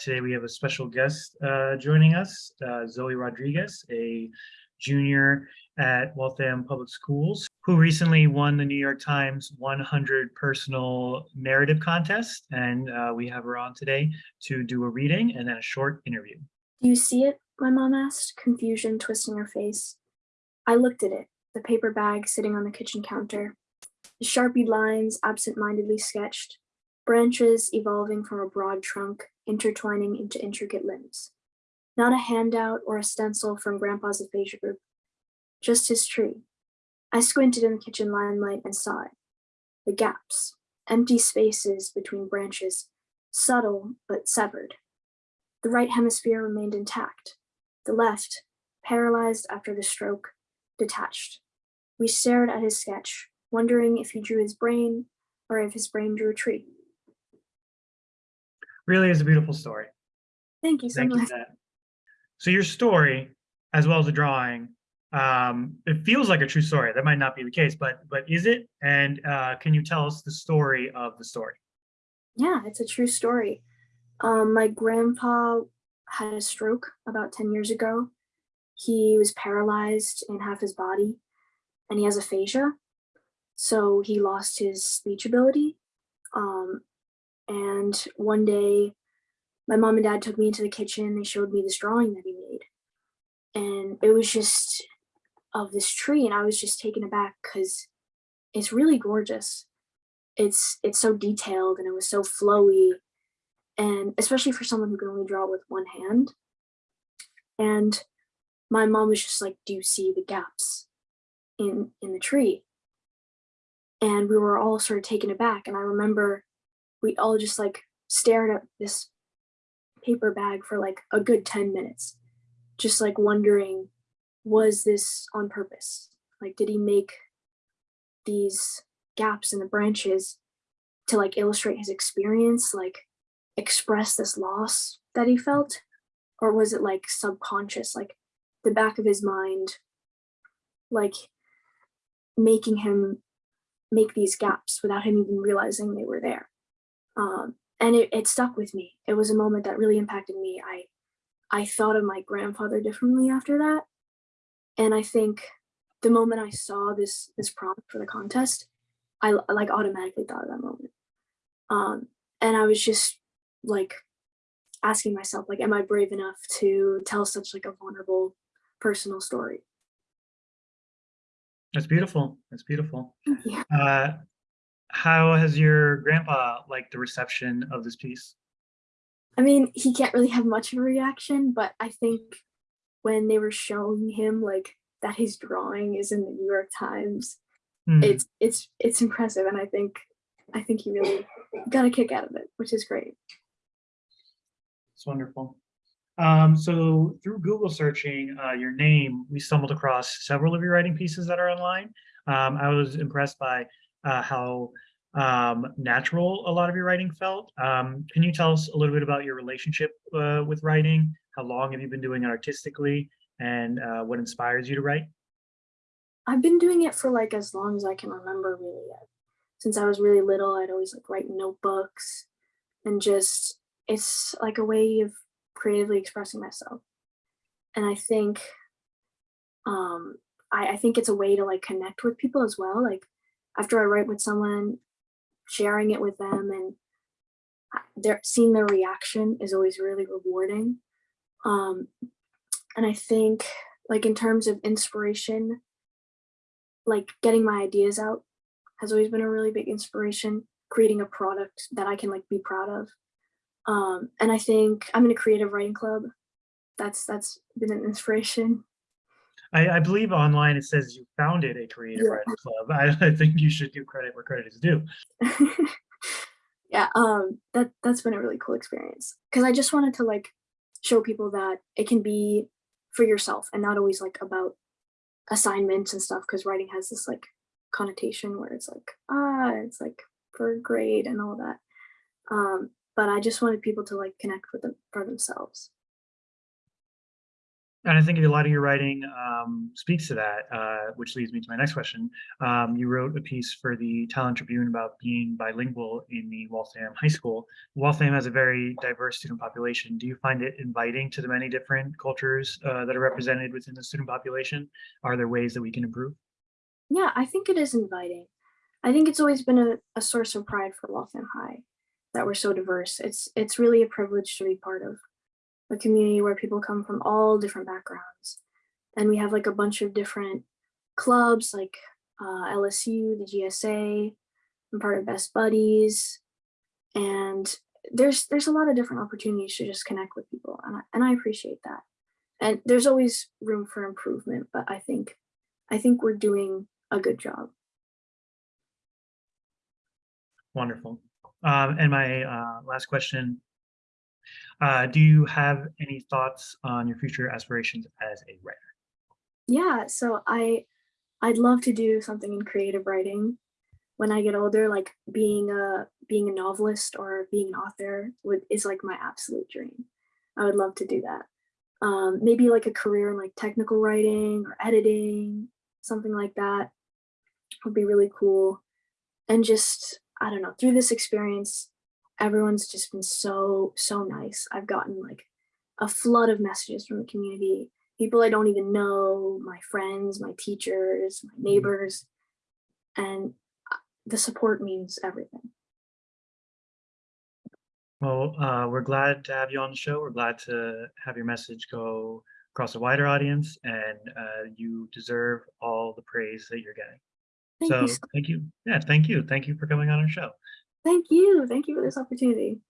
today we have a special guest uh, joining us, uh, Zoe Rodriguez, a junior at Waltham Public Schools, who recently won the New York Times 100 Personal Narrative Contest. And uh, we have her on today to do a reading and then a short interview. Do you see it? My mom asked, confusion twisting her face. I looked at it, the paper bag sitting on the kitchen counter. The sharpie lines absent-mindedly sketched, branches evolving from a broad trunk, intertwining into intricate limbs. Not a handout or a stencil from Grandpa's aphasia group, just his tree. I squinted in the kitchen limelight and saw it. The gaps, empty spaces between branches, subtle but severed. The right hemisphere remained intact. The left, paralyzed after the stroke, detached. We stared at his sketch, wondering if he drew his brain or if his brain drew a tree. Really is a beautiful story. Thank you so Thank much. that. So your story, as well as the drawing, um, it feels like a true story. That might not be the case, but but is it? And uh, can you tell us the story of the story? Yeah, it's a true story. Um, my grandpa had a stroke about 10 years ago. He was paralyzed in half his body and he has aphasia. So he lost his speech ability. Um, and one day my mom and dad took me into the kitchen. They showed me this drawing that he made. And it was just of this tree. And I was just taken aback because it's really gorgeous. It's it's so detailed and it was so flowy. And especially for someone who can only draw with one hand. And my mom was just like, do you see the gaps in in the tree? And we were all sort of taken aback. And I remember we all just like stared at this paper bag for like a good 10 minutes, just like wondering, was this on purpose? Like, did he make these gaps in the branches to like illustrate his experience, like express this loss that he felt? Or was it like subconscious, like the back of his mind, like making him make these gaps without him even realizing they were there? Um, and it, it stuck with me. It was a moment that really impacted me. I, I thought of my grandfather differently after that. And I think the moment I saw this, this prompt for the contest, I like automatically thought of that moment. Um, and I was just like asking myself, like, am I brave enough to tell such like a vulnerable personal story? That's beautiful. That's beautiful. Yeah. Uh, how has your grandpa liked the reception of this piece? I mean, he can't really have much of a reaction, but I think when they were showing him like that his drawing is in the New York Times, Hmm, it's it's it's impressive, and I think I think he really got a kick out of it, which is great. It's wonderful. Um, so through Google searching uh, your name, we stumbled across several of your writing pieces that are online. Um, I was impressed by uh, how um, natural a lot of your writing felt. Um, can you tell us a little bit about your relationship uh, with writing? How long have you been doing it artistically and uh, what inspires you to write? I've been doing it for like as long as I can remember really. Since I was really little, I'd always like write notebooks and just it's like a way of creatively expressing myself. And I think um I, I think it's a way to like connect with people as well. Like after I write with someone, sharing it with them and their seeing their reaction is always really rewarding. Um and I think like in terms of inspiration, like getting my ideas out has always been a really big inspiration creating a product that i can like be proud of. Um and i think i'm in a creative writing club. That's that's been an inspiration I, I believe online it says you founded a creative Yeah. writing club. I, I think you should give credit where credit is due. yeah um that that's been a really cool experience because i just wanted to like show people that it can be for yourself and not always like about assignments and stuff because writing has this like connotation where it's like ah it's like for a grade and all that um but i just wanted people to like connect with them for themselves And I think a lot of your writing um, speaks to that, uh, which leads me to my next question. Um, you wrote a piece for the Talent Tribune about being bilingual in the Waltham High School. Waltham has a very diverse student population. Do you find it inviting to the many different cultures uh, that are represented within the student population? Are there ways that we can improve? Yeah, I think it is inviting. I think it's always been a, a source of pride for Waltham High that we're so diverse. It's it's really a privilege to be part of a community where people come from all different backgrounds. And we have like a bunch of different clubs like uh, LSU, the GSA, I'm part of Best Buddies. And there's there's a lot of different opportunities to just connect with people and I, and I appreciate that. And there's always room for improvement, but I think I think we're doing a good job. Wonderful. Um, and my uh, last question, uh, do you have any thoughts on your future aspirations as a writer? Yeah, so I I'd love to do something in creative writing when I get older, like being a being a novelist or being an author would is like my absolute dream. I would love to do that. Um, maybe like a career in like technical writing or editing, something like that would be really cool. And just, I don't know, through this experience, everyone's just been so, so nice. I've gotten like a flood of messages from the community, people I don't even know, my friends, my teachers, my neighbors, and uh, the support means everything. Well, uh, we're glad to have you on the show. We're glad to have your message go across a wider audience and uh, you deserve all the praise that you're getting. Thank So you. so- thank you. Yeah, thank you. Thank you for coming on our show. Thank you. Thank you for this opportunity.